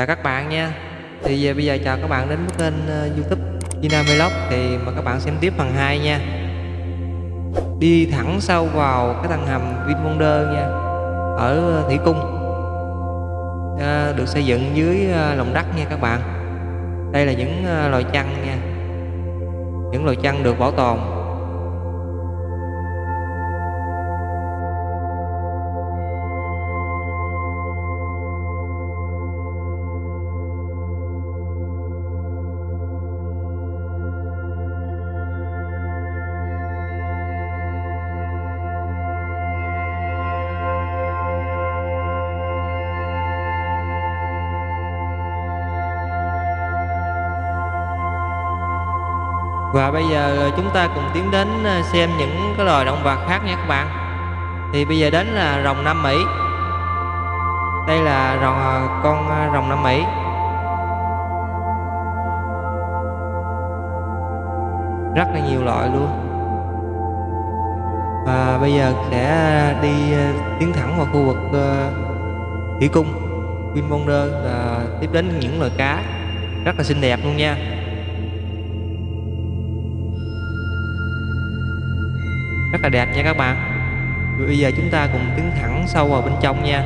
Chào các bạn nha. Thì giờ bây giờ chào các bạn đến với kênh ờ, youtube Vina Vlog Thì mời các bạn xem tiếp phần 2 nha. Đi thẳng sâu vào cái thằng hầm Vinwonder nha Ở ờ, Thủy Cung. À, Được xây dựng dưới lòng đất nha các bạn. Đây là những loài chăn nha. Những loài chăn được bảo tồn. Và bây giờ ờ, chúng ta cùng tiến đến ờ, xem những cái loài động vật khác nha các bạn. Thì bây giờ đến là rồng Nam Mỹ. Đây là rồng ờ, con rồng Nam Mỹ. Rất là nhiều loại luôn. Và bây giờ sẽ đi tiến thẳng vào khu vực Thủy Cung Vinwonder là tiếp đến những loài cá. Rất là xinh đẹp luôn nha. Rất là đẹp nha các bạn. Bây giờ chúng ta cùng tiến thẳng sâu vào bên trong nha.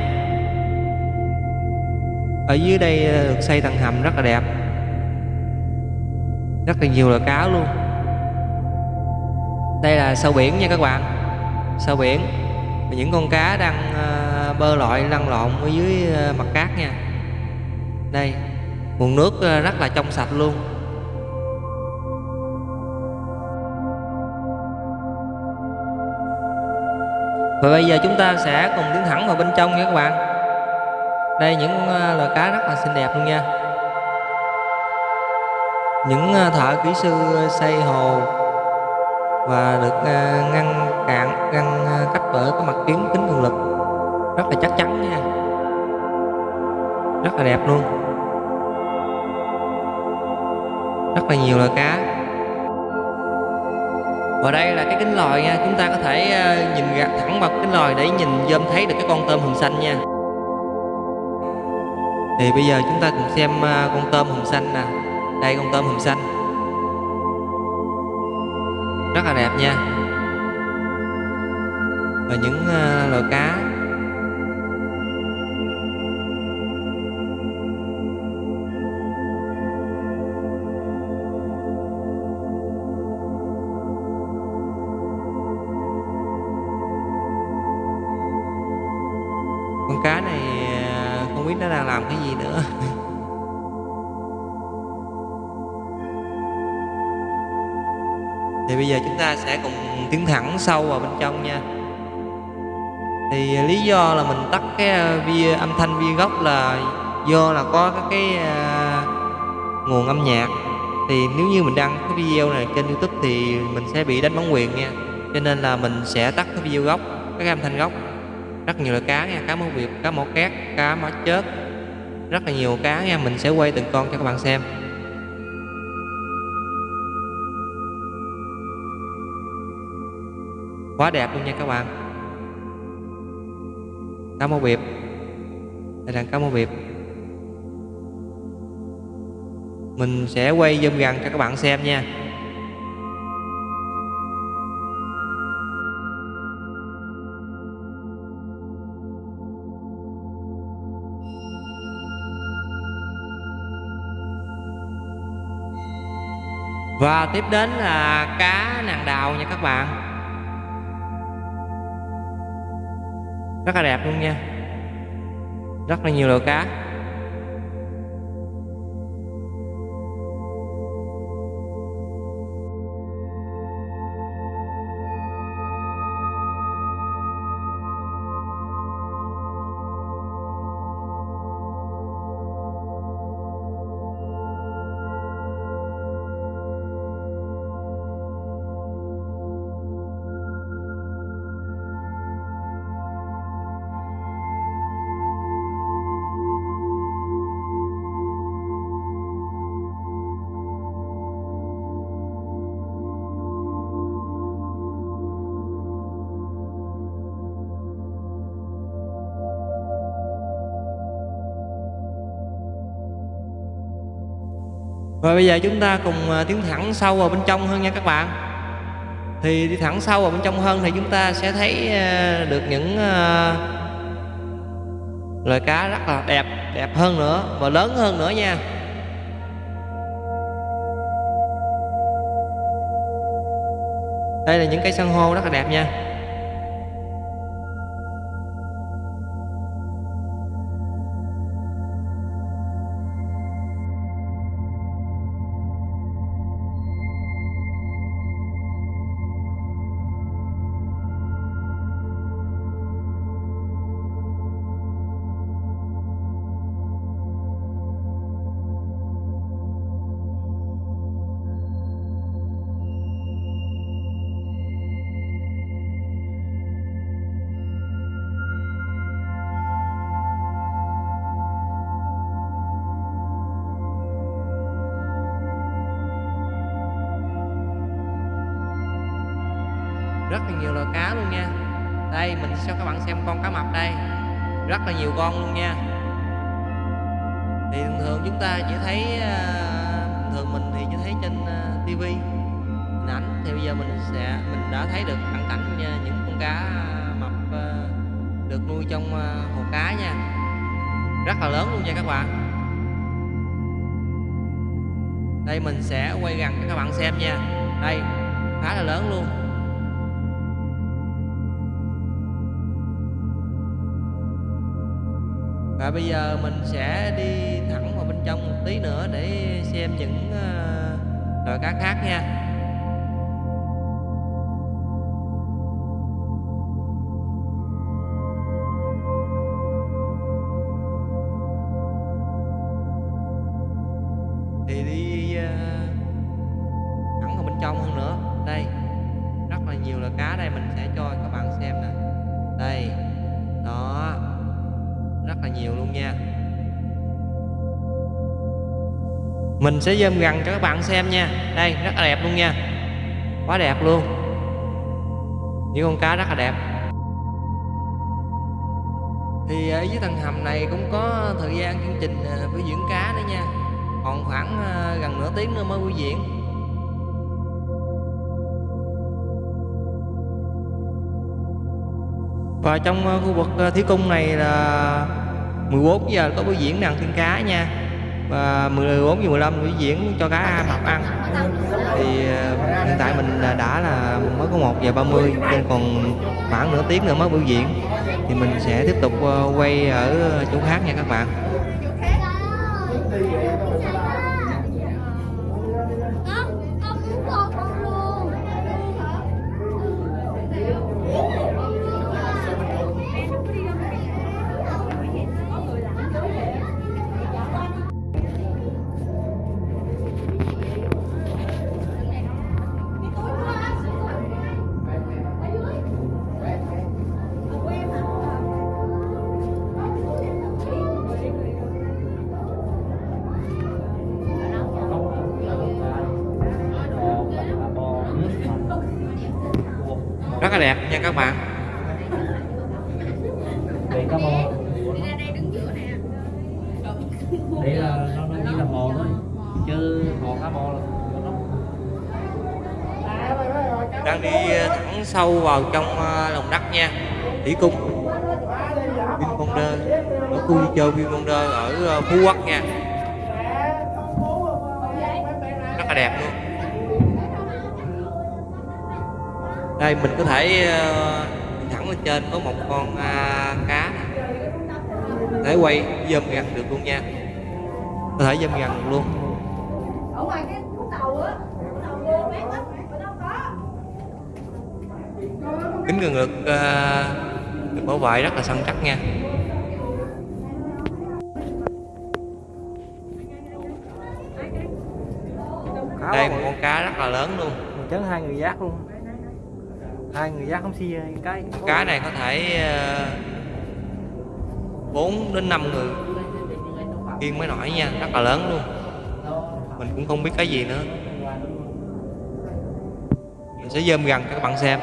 Ở dưới đây ờ, được xây tầng hầm rất là đẹp. Rất là nhiều loài cá luôn. Đây là sâu biển nha các bạn. Sâu biển. Những con cá đang ờ, bơi lội, lăn lộn ở dưới ờ, mặt cát nha. Đây, nguồn nước rất là trong sạch luôn. Và bây giờ chúng ta sẽ cùng tiến thẳng vào bên trong nha các bạn. Đây, những ờ, loài cá rất là xinh đẹp luôn nha. Những ờ, thợ kỹ sư xây hồ Và được ờ, ngăn cạn ngăn cách bởi cái mặt kiến kính cường lực Rất là chắc chắn nha. Rất là đẹp luôn. Rất là nhiều loài cá và đây là cái kính lòi nha, chúng ta có thể ờ, nhìn gạt thẳng vào kính lòi để nhìn dơm thấy được cái con tôm hùm xanh nha. Thì bây giờ chúng ta cùng xem ờ, con tôm hùm xanh nè. Đây, con tôm hùm xanh. Rất là đẹp nha. Và những ờ, loài cá. Không biết nó đang làm cái gì nữa. Thì bây giờ chúng ta sẽ cùng tiến thẳng sâu vào bên trong nha. Thì lý do là mình tắt cái ờ, vi âm thanh vi gốc là do là có cái, cái uh, nguồn âm nhạc. Thì nếu như mình đăng cái video này trên youtube thì mình sẽ bị đánh bản quyền nha. Cho nên là mình sẽ tắt cái video gốc cái âm thanh gốc rất nhiều loại cá nha, cá mó việt cá mỏ két, cá mỏ chớt. Rất là nhiều cá nha, mình sẽ quay từng con cho các bạn xem. Quá đẹp luôn nha các bạn. Cá mó việt đây là cá mó việt mình sẽ quay zoom gần cho các bạn xem nha. Và tiếp đến là cá nàng đào nha các bạn. Rất là đẹp luôn nha. Rất là nhiều loại cá. Và bây giờ chúng ta cùng à, tiến thẳng sâu vào bên trong hơn nha các bạn. Thì đi thẳng sâu vào bên trong hơn thì chúng ta sẽ thấy à, được những à, loài cá rất là đẹp đẹp hơn nữa và lớn hơn nữa nha. Đây là những cây san hô rất là đẹp nha. Rất là nhiều loài cá luôn nha. Đây mình sẽ cho các bạn xem con cá mập đây. Rất là nhiều con luôn nha. Thì thường thường chúng ta chỉ thấy uh, thường mình thì chỉ thấy trên ờ, uh, tivi hình ảnh. Thì bây giờ mình sẽ mình đã thấy được cận cảnh nha, những con cá mập được nuôi trong hồ cá nha. Rất là lớn luôn nha các bạn. Đây mình sẽ quay gần cho các bạn xem nha. Đây khá là lớn luôn. Và bây giờ mình sẽ đi thẳng vào bên trong một tí nữa để xem những ờ, loài cá khác nha. Thì đi ờ, thẳng vào bên trong hơn nữa. Đây, rất là nhiều loài cá đây mình sẽ cho mình sẽ zoom gần cho các bạn xem nha. Đây, rất là đẹp luôn nha. Quá đẹp luôn. Những con cá rất là đẹp. Thì ở dưới tầng hầm này cũng có thời gian chương trình ờ, biểu diễn cá nữa nha. Còn khoảng ờ, gần nửa tiếng nữa mới biểu diễn. Và trong khu vực thi thí cung này là 14 giờ có biểu diễn đàn thiên cá nha. Và 14 giờ 15 biểu diễn cho cá mập ăn. Thì ờ, hiện tại mình ờ, đã là mới có 1 giờ 30 Nên còn khoảng nửa tiếng nữa mới biểu diễn. Thì mình sẽ tiếp tục ờ, quay ở chỗ khác nha các bạn. Là đẹp nha các bạn. Đây cá bò Đây là nó nó chỉ là bò thôi. Chứ bò cá bò là đang đi thẳng sâu vào trong ờ, lòng đất nha. Thủy cung. Vinwonder ở khu vui chơi Vinwonder ở ờ, Phú Quốc nha. Rất là đẹp luôn đây mình có thể ờ, đi thẳng lên trên có một con à, cá. Để quay zoom gần được luôn nha. Có thể zoom gần được luôn. Ở ngoài cái khúc đầu á kính cường lực à, được bảo vệ rất là săn chắc nha. Đây một con cá rất là lớn luôn. Mình chấn hai người giác luôn Hai người giá không xi cái cá này có thể ờ, bốn đến năm người. Kiên mới nổi nha, rất là lớn luôn. Mình cũng không biết cái gì nữa. Mình sẽ zoom gần cho các bạn xem.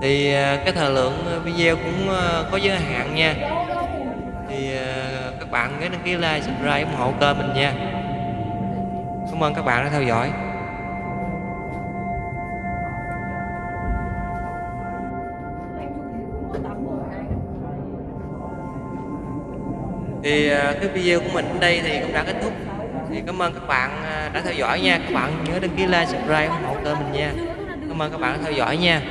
Thì ờ, cái thời lượng video cũng ờ, có giới hạn nha các bạn nhớ đăng ký like, subscribe ủng hộ kênh mình nha. Cảm ơn các bạn đã theo dõi. Thì à, cái video của mình đến đây thì cũng đã kết thúc. Thì cảm ơn các bạn à, đã theo dõi nha. Các bạn nhớ đăng ký like, subscribe ủng hộ kênh mình nha. Cảm ơn các bạn đã theo dõi nha.